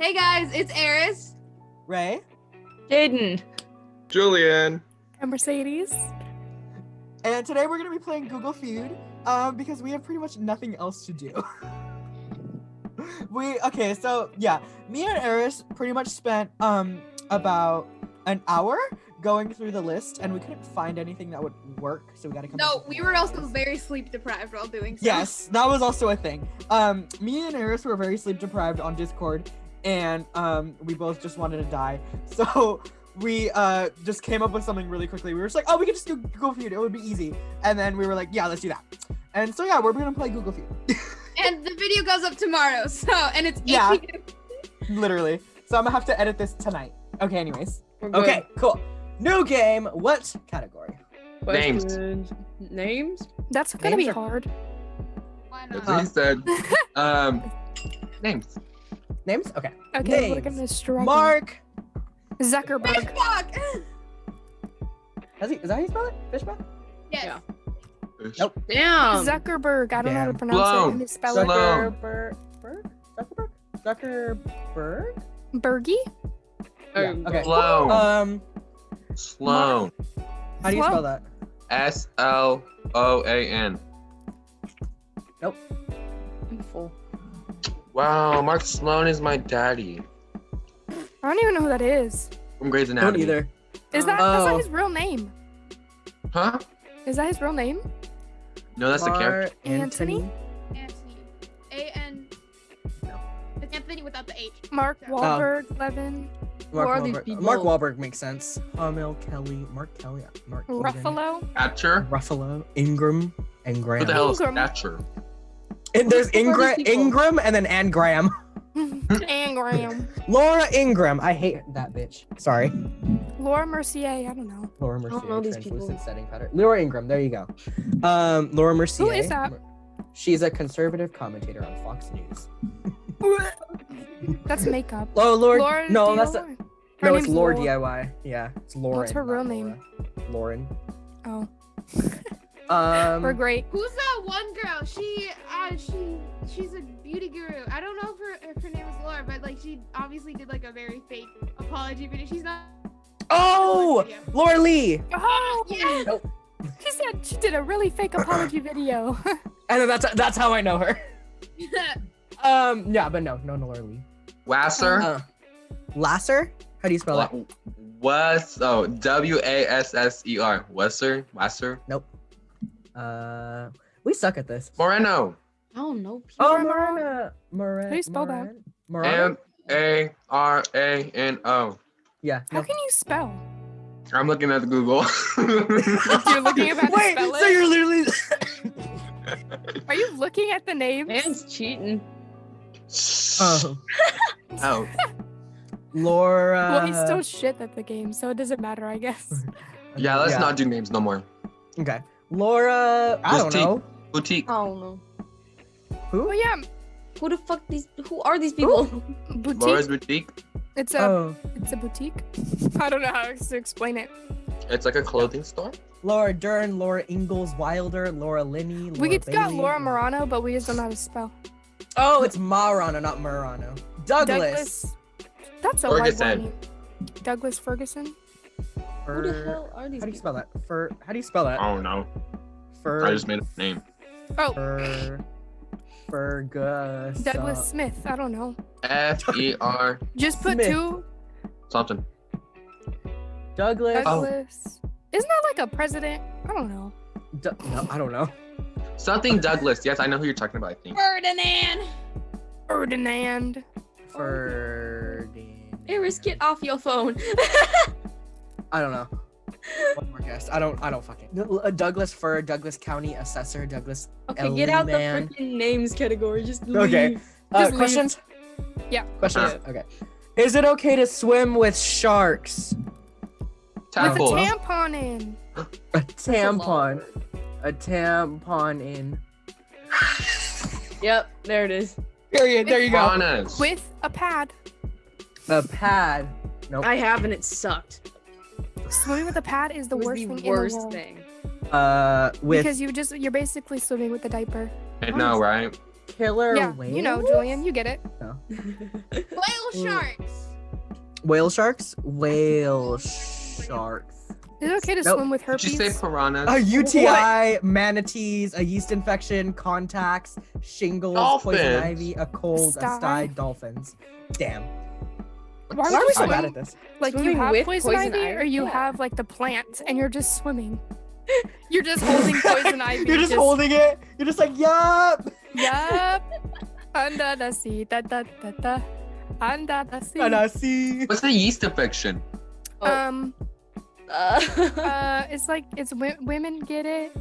Hey guys, it's Eris. Ray. Jaden. Julian. And Mercedes. And today we're gonna be playing Google Feud, um, because we have pretty much nothing else to do. we okay, so yeah, me and Eris pretty much spent um about an hour going through the list, and we couldn't find anything that would work, so we gotta come. No, with we were also very sleep deprived while doing so. Yes, that was also a thing. Um, me and Eris were very sleep deprived on Discord, and um, we both just wanted to die. So we uh just came up with something really quickly. We were just like, oh, we could just do Google Feud. It would be easy. And then we were like, yeah, let's do that. And so yeah, we're gonna play Google Feud, And the video goes up tomorrow, so and it's Yeah. literally. So I'm gonna have to edit this tonight. Okay, anyways. Okay, cool. New game. What category? Names. Names? That's gonna be Names are- hard. Why That's not? what he said. Um, names. Names? Okay. Okay, we're Names. gonna struggle. Mark. Zuckerberg. Fuck. Has he, is that how you spell it? Fishback? Yes. Yeah. Nope. Damn. Zuckerberg. I don't know how to Damn. pronounce it. Sloan. Let me spell it. Sloan. Zuckerberg. Zuckerberg? Zuckerberg? Bergie. Yeah, okay. Sloan. Um, Sloan. how do you spell that? S L O A N. I'm full. Wow, Mark Sloan is my daddy I don't even know who that is. from Grey's Anatomy. Don't either. Is that that's Oh. not his real name? Huh? Is that his real name? No, that's the character. Mark Anthony? Anthony. A N. It's Anthony without the H. Mark Oh. Wahlberg. Levin. Mark Who Wahlberg. Mark Wahlberg makes sense. Hamil Kelly. Mark Kelly. Mark Ruffalo. Catcher. Ruffalo. Ingram. And What Graham. the hell is Ingram. Catcher? And there's Who are these Ingram. Ingram, and then Ann Graham. and Graham. Laura Ingram. I hate that bitch. Sorry. Laura Mercier. I don't know. Laura Mercier. don't know these translucent people. setting pattern. Laura Ingram. There you go. Um, Laura Mercier. Who is that? She's a conservative commentator on Fox News. That's makeup. Oh, Lord. Laura no, DIY. that's a, Her no, it's name's Lord Laura. DIY. Yeah, it's Lauren. What's her not real name? Laura. Lauren. Oh, Um, we're great. Who's that one girl? She, uh, she, she's a beauty guru. I don't know if her, if her name is Laura, but like she obviously did like a very fake apology video. She's not. Oh, video. Laura Lee. Oh, Yeah. She said she did a really fake apology video. And that's that's how I know her. Um, yeah, but no, no, no, Laura Lee. Wasser. Uh, Lasser? How do you spell that? Wa- Was oh W A S S E R. Wasser. Wasser. Uh, we suck at this. Moreno. I don't know. Oh, Laura Moran. Morana. Moran. How do you spell that? Morana? M A R A N O. Yeah. How No. can you spell? I'm looking at Google. You're looking at how to Wait, spell so it? you're literally. Are you looking at the names? Man's cheating. oh, oh. Laura. well, he's still shit at the game, so it doesn't matter, I guess. Yeah, let's not do names no more. Okay. Laura. I don't know. Boutique. I don't know. Who? oh yeah, Who the fuck these? Who are these people? boutique. Laura's Boutique. It's a Oh, it's a boutique. I don't know how to explain it. It's like a clothing store. Laura Dern, Laura Ingalls Wilder, Laura Linney. Laura we could got Laura Morano, but we just don't know how to spell. Oh, it's Marano, not Murano. Douglas. That's a white Ferguson. one. Douglas Ferguson. Who the hell are these How do you people? spell that? Fer. How do you spell that? I don't know. Fer. I just made a name. Oh, Fer. Fergus. Douglas uh, Smith. I don't know. F E R Just put Smith. two something. Douglas. Oh. Isn't that like a president? I don't know. Du- no, I don't know. Something Douglas. Yes, I know who you're talking about. I think. Ferdinand. Ferdinand. Ferdinand. Eris, get off your phone. I don't know. One more guess. I don't. I don't fucking. Uh, Douglas Fir. Douglas County Assessor. Douglas. okay, get out the Ellie-man. freaking names category. Just leave. Okay. Uh, Just leave. questions. Yeah. Questions. Uh. Okay. Is it okay to swim with sharks? With a tampon in. A That's a tampon. A tampon in. Yep, there it is. Period. There you go. Honest. With a pad. A pad. Nope. I have and it sucked. Swimming with a pad is the It worst the thing in the world. thing. Uh, with Because you just you're basically swimming with a diaper. I know, right? killer yeah, whales. you know, Julian, you get it. No. Whale sharks. Whale sharks? Whale sharks. Is it okay to Nope. swim with herpes? Did you herpes? say piranhas? A UTI, manatees, a yeast infection, contacts, shingles, poison ivy, a cold, a Sty. sty, dolphins. Damn. Why Why are we so swim? bad at this? Like you have with poison, poison ivy, ivy? or you Yeah. have like the plant and you're just swimming. You're just holding poison ivy. You're just holding it. You're just like, yup. Yup. Under the sea, da da da da. Under the sea. And I see. What's a yeast infection? Oh. Um. Uh, Uh. It's like it's w- women get it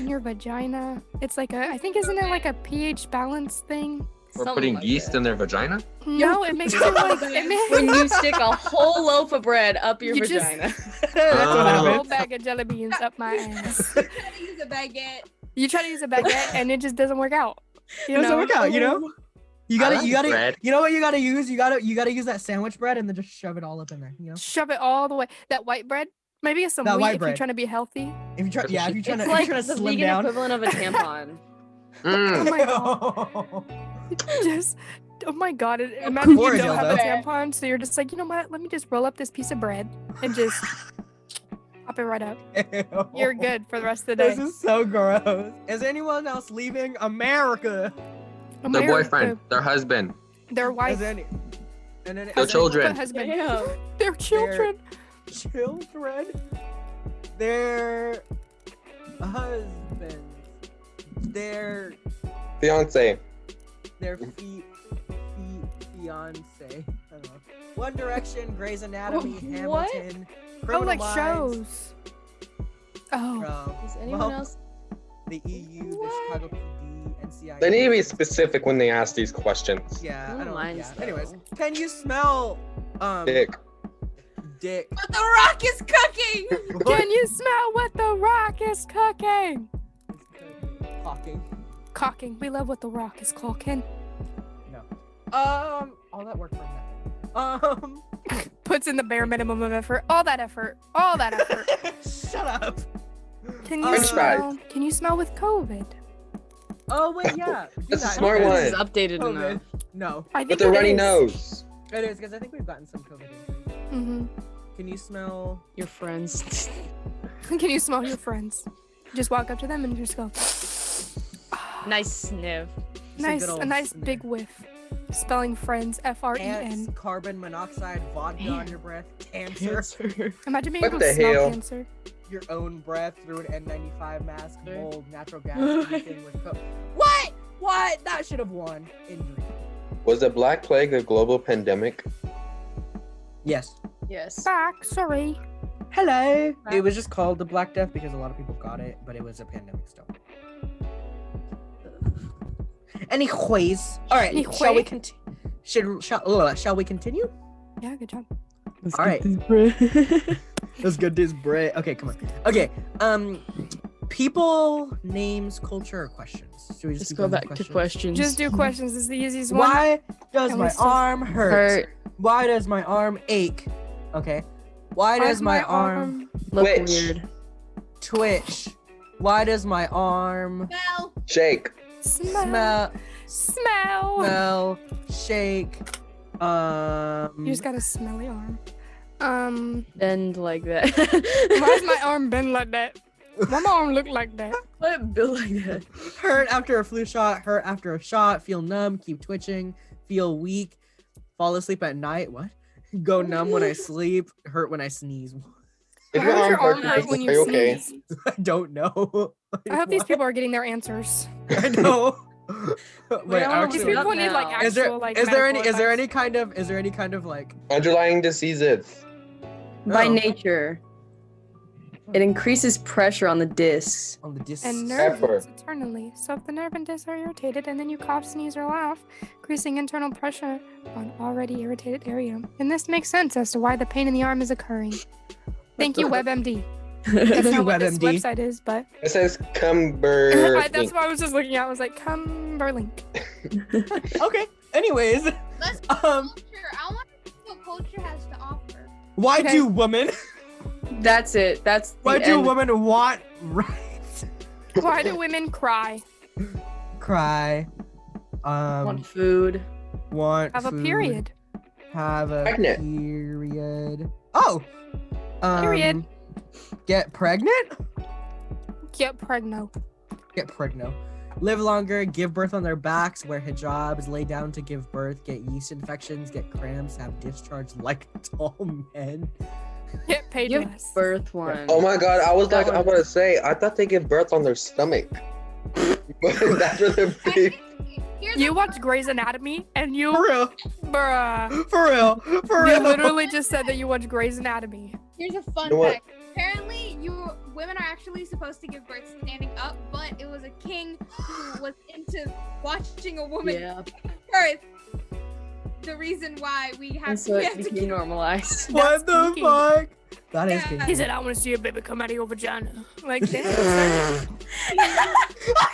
in your vagina. It's like a. I think isn't it like a pH balance thing? We're Something putting like yeast that. in their vagina? No, it makes it like it makes when you stick a whole loaf of bread up your You just- vagina. That's a what Oh. happens. whole bag of jelly beans up my ass. try to use a baguette. You try to use a baguette and it just doesn't work out. You Doesn't know? work out, you know? You gotta, like you gotta, bread. you know what you gotta use? You gotta, you gotta use that sandwich bread and then just shove it all up in there. You know? Shove it all the way. That white bread. Maybe it's some That wheat white if bread. you're trying to be healthy. If you try, yeah, if you're trying It's to, like if you're trying the to slim vegan down. equivalent of a tampon. Mm. my God. Just oh my god! it- Imagine you don't have a tampon, so you're just like, you know what? Let me just roll up this piece of bread and just pop it right up. You're good for the rest of the day This is so gross. Is anyone else leaving America? Their boyfriend, their husband. their wife, Is any? And then Their is any- children. their husband, Damn. their children. children, their husband their Fiance. Their feet, feet, fiance. I don't know. One Direction, Grey's Anatomy, What? Hamilton, Oh, Criminal like Minds, shows. Oh, from Is anyone Well, else? the EU, the Chicago PD, NCIS. They need to be specific when they ask these questions. Yeah, I I don't don't mind Yeah. though. Anyways, can you smell um Dick. dick? What the rock is cooking. can you smell what the rock is cooking? Talking. Cocking. We love what the rock is cooking. Um, all that work for nothing. Um, Puts in the bare minimum of effort. All that effort. All that effort. shut up. Can you French fries. smell? Can you smell with COVID? Oh wait, yeah. do That's a that. smart Okay. one. This is updated COVID. enough. No, I think With the it runny is. nose. it is because I think we've gotten some COVID. injuries. Mhm. Can you smell? Your friends. Can you smell your friends? Just walk up to them and just go. Nice sniff. Just nice, good a nice sniff. big whiff. Spelling friends, F R E Ants, N. carbon monoxide, vodka on your breath, cancer, Cancer. Imagine being What able to the smell hell? cancer. your own breath through an N95 mask, mold, natural gas, anything with co- What? What? That should have won. Injury. Was the Black Plague a global pandemic? Yes. Yes. Back, sorry. Hello. It was just called the Black Death because a lot of people got it, but it was a pandemic still. Anyways, all right. Shall we continue? Should shall, uh, shall we continue? Yeah, good job. Let's All get this bread. Let's get this bread. Okay, come on. Okay. Um, people, names, culture, or questions. Should we just, Let's go going with back to questions. Just do questions. It's the easiest one. Why does And my still- arm hurt? Hurt. Why does my arm ache? Okay. Why Why does my, arm Look Twitch. weird. twitch? Why does my arm Smell. Shake. Smell? smell, Smell. smell, shake? Um, You just got a smelly arm. Um, Bend like that. why's my arm bend like that? Why my arm look like that? Why it built like that? hurt after a flu shot, hurt after a shot, feel numb, keep twitching, feel weak, fall asleep at night. What? Go numb when I sleep, hurt when I sneeze. If Why your arm your arm hurts, hurt when are you you okay? sneeze? I don't know. I hope these people are getting their answers. I know. Wait, all These actually, Up people need like actual is there like. is there any medical is there any kind of is there any kind of like Underlying diseases. Oh. By Oh. nature, it increases pressure on the discs. on the disc? and Effort. nerves eternally. So if the nerve and discs are irritated and then you cough, sneeze, or laugh, increasing internal pressure on already irritated area. And this makes sense as to why the pain in the arm is occurring. Thank you, WebMD. That's not what this WebMD. website is, but It says Cumber. That's what I was just looking at. I was like, Cumberlink. okay. Anyways, Let's um, culture. I want to see what culture has to offer. why Okay. do women That's it. That's the why do end. women want rights? Why do women cry? Cry. Um, want food? Want Have a period. Have a Pregnant. period. Oh. Um, Period. Get pregnant. Get pregnant. Get pregnant. Live longer, give birth on their backs, wear hijabs, lay down to give birth, get yeast infections, get cramps, have discharge like tall men. Get paid Give less. birth one. Oh my god, I was That like, I one- want to say, I thought they give birth on their stomach. but that's where their baby. Here's You a watch Grey's Anatomy and you, For real. bruh. For real. For real. You real. literally just said that you watch Grey's Anatomy. Here's a fun You know fact. Apparently, you women are actually supposed to give birth standing up, but it was a king who was into watching a woman Yeah, give birth. The reason why we have, and so we it have to became give normalized. What the spooky. fuck? That is Yeah. kinky. He said, I want to see a baby come out of your vagina. Like, damn.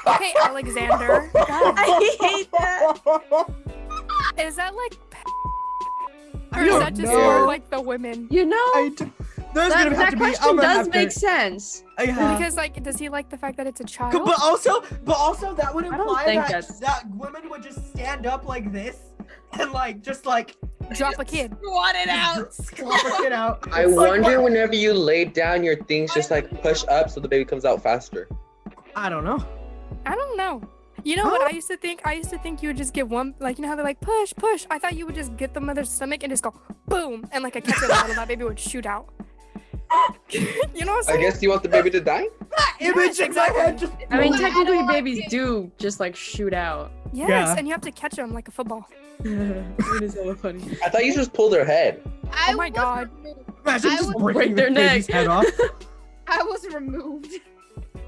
okay, Alexander. God, I hate that. is that like. I Or is don't that just know. for like the women? You know, I d- there's that, gonna have that to be. I'm question does have make sense. Yeah. Because like, does he like the fact that it's a child? But also, but also that would imply think that, that's- that women would just stand up like this and like just like Drop a kid. squat it out. slap a kid out. I It's wonder what- whenever you lay down your things, just like push up so the baby comes out faster. I don't know. I don't know. You know what I used to think? I used to think you would just get one, like you know how they're like push, push. I thought you would just get the mother's stomach and just go boom, and like a catcher bottle, that baby would shoot out. You know what I'm I guess you want the baby to die? That image in my head just. I mean, technically, babies do just like shoot out. Yes, Yeah. and you have to catch them like a football. it is so funny. I thought you just pulled their head. I Oh my was God. removed. Imagine I just would- breaking Break their the baby's neck. head off. I was removed.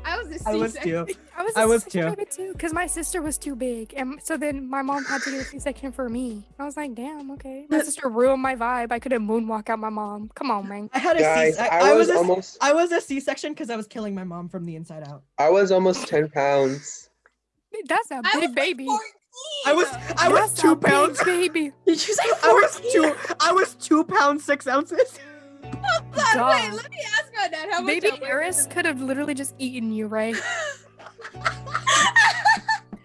I was a I was C-section. too. I was. I was too. too, because my sister was too big, and so then my mom had to get a C-section for me. I was like, damn, okay. My sister ruined my vibe. I couldn't moonwalk out my mom. Come on, man. I had a Guys, C. I, I I was was a, almost I was a C-section because I was killing my mom from the inside out. I was almost 10 pounds. That's a I big was like baby. 14. I was I was two pounds. baby. Did you say I was two. I was two pounds six ounces. God, God. wait, let me ask my dad how Baby. Eris could have literally just eaten you, right?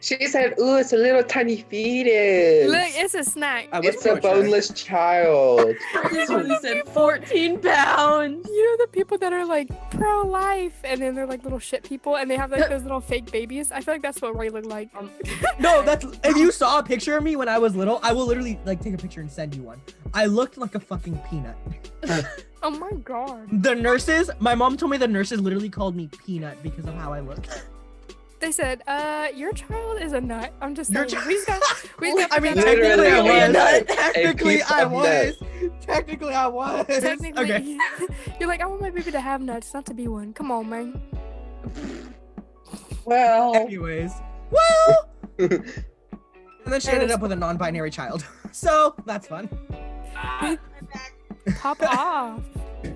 She said, "Ooh, it's a little tiny fetus. Look, it's a snack. I was it's a pretty sure. boneless child." This one said 14 pounds. You know the people that are like pro-life, and then they're like little shit people, and they have like those little fake babies. I feel like that's what Ray looked like. Um, No, that's if you saw a picture of me when I was little, I will literally like take a picture and send you one. I looked like a fucking peanut. Oh my god. The nurses, my mom told me the nurses literally called me peanut because of how I looked. They said, "Uh, your child is a nut." I'm just Your saying. chi- We just got. We just got I mean, to get that technically I a was. nut. Technically I was. Technically I was. Technically, Okay. you're like, I want my baby to have nuts, not to be one. Come on, man. Well, Anyways, well, and then she ended up with a non-binary child. So that's fun. Pop off.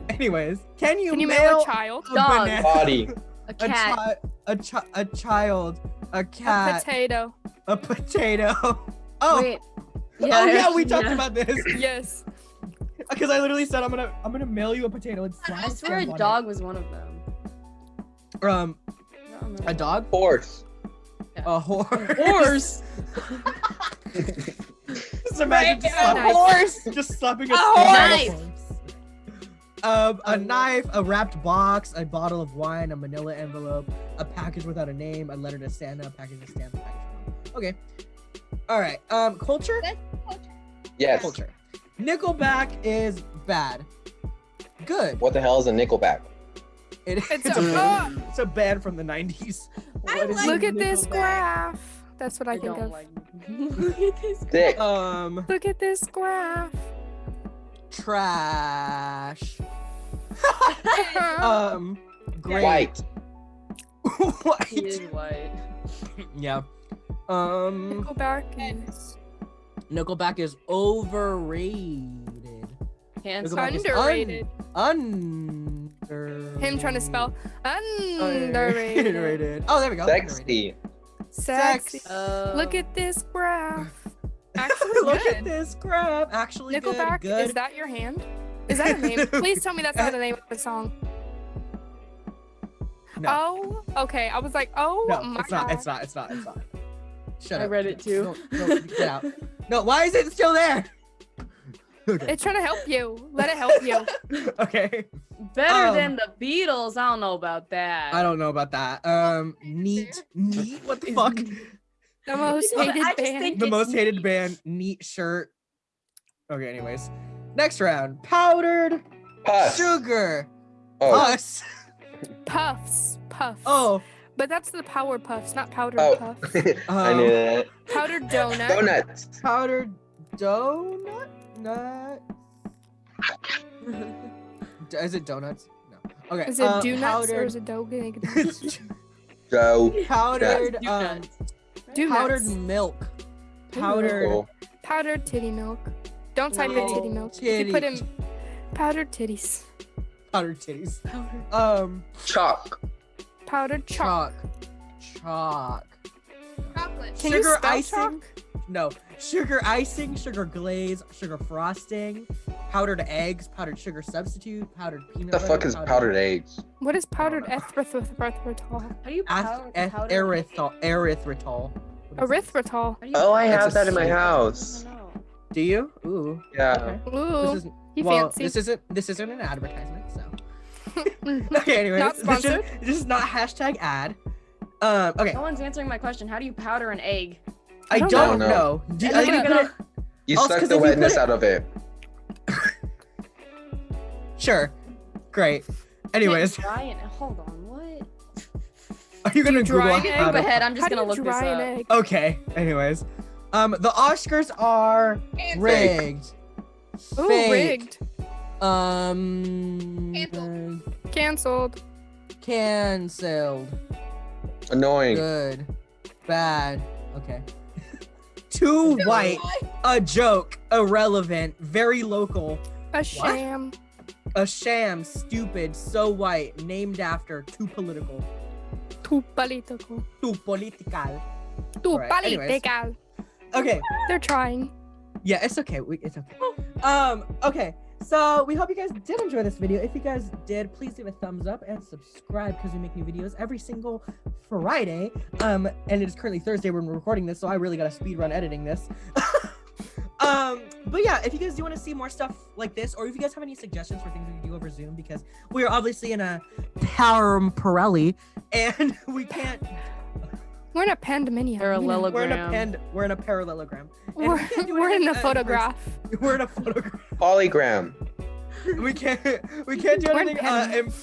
Anyways, can you, Can you mail, mail a child? a Dog. banana- body. A a, cat. chi- a, chi- a child, a cat, A potato. a potato. Oh, Wait. oh yeah, we talked yeah. about this Yes. because I literally said I'm gonna I'm gonna mail you a potato and slap I a swear a stamp on dog was one of them. Um, I don't remember. a dog, Horse. a horse. Horse. Just imagine just Right, a slapping, horse. just slapping a, A stamp horse. Horse. Um, a A knife, a wrapped box, a bottle of wine, a manila envelope, a package without a name, a letter to Santa, a package of stamps, package Okay. All right. Um, culture. culture. Yes. Culture. Nickelback is bad. Good. What the hell is a Nickelback? It- It's it's, a- a, it's a band from the 90s. I like Look at this graph. That's what I, I think don't of. like. Look at this. Dick. Um, Look at this graph. Trash. um, great. White. White. He is white. Yeah. Um, Nickelback is Nickelback is overrated. Handsome. Nickelback is underrated. Under. Him trying to spell underrated. Underrated. Oh, there we go. Underrated. Sexy. Sexy. Uh, Look at this graph. Actually, Look good. at this graph. Actually, Nickelback, good. is that your hand? Is that a name? Please tell me that's not the name of the song. No. Oh, okay. I was like, oh no, my it's not. god. It's not. It's not. It's not. Shut I up. I read it too. Don't- don't- get out. No, why is it still there? okay. It's trying to help you. Let it help you. okay. Better Um, than the Beatles. I don't know about that. I don't know about that. Um, neat, neat. What the fuck? The most hated just band. think- the most hated neat. band, neat shirt. Okay, anyways. Next round, powdered Puss. sugar. Oh, Us. Puffs. Puffs. Oh, But that's the power puffs, not powdered oh. puffs. I um, knew that. Powdered donut. Donuts. powdered donut. Nut. D- Is it donuts? No. Okay. Is it uh, do nuts or is it dough? Go. powdered, Do um, nuts. Do powdered nuts. milk. Powdered. Cool. Powdered titty milk. Don't type in titty milk. If you put in powdered titties. Powdered titties. Powdered. Um, Chalk. Powdered chalk. chalk. Chalk. Chocolate. Can you sugar spell icing. No. Sugar icing, sugar glaze, sugar frosting, powdered eggs, powdered sugar substitute, powdered peanut What the butter. fuck is powdered eggs? What is powdered erythritol? How do you Ath- powder, erythritol. Erythritol. What is this? Erythritol. How do you Oh, I have that in my house. Don't know. Do you? Ooh. Yeah. Okay. Ooh, This isn't. he well, fancy. this isn't. This isn't an advertisement. So. Okay. Anyways, Not this, sponsored. is, this is not hashtag ad. Um. Okay. No one's answering my question. How do you powder an egg? I don't don't, know. know. Do, And are then you you gonna gonna- put it- You Also, suck 'cause the if you put wetness it- out of it. Sure. Great. Anyways, Dry and hold on. What? are you gonna dry Google an Okay, go ahead. I'm just gonna look this up. egg? Okay. Anyways, um, the Oscars are Canceled. rigged. Ooh, Fake. rigged. Um. Canceled. uh, Cancelled. Canceled. Annoying. Good. Bad. Okay. Too white. A joke. Irrelevant. Very local. A sham. A sham. Stupid. So white. Named after. Too political. Too political. Too political. Alright, anyways. political. Okay. They're trying. Yeah, it's okay. We, it's okay. Um, okay. So we hope you guys did enjoy this video. If you guys did, please leave a thumbs up and subscribe because we make new videos every single Friday. Um, and it is currently Thursday when we're recording this, so I really gotta speed run editing this. um, but yeah, if you guys do want to see more stuff like this, or if you guys have any suggestions for things we can do over Zoom, because we are obviously in a power Pirelli, and we can't. We're in a pandemonium. They're a you We're in a pand. We're in a parallelogram. and we We're, can't we're in a in photograph. We're in a photograph. Polygram. we can't we can't do We're anything uh, pen- in,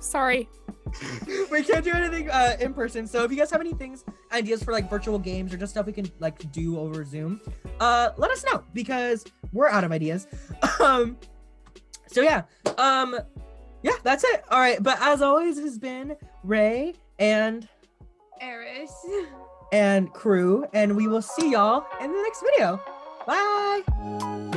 Sorry. we can't do anything uh, in person so if you guys have any things ideas for like virtual games or just stuff we can like do over zoom uh let us know because we're out of ideas um so yeah um yeah that's it all right but as always it has been ray and Eris. and crew and we will see y'all in the next video bye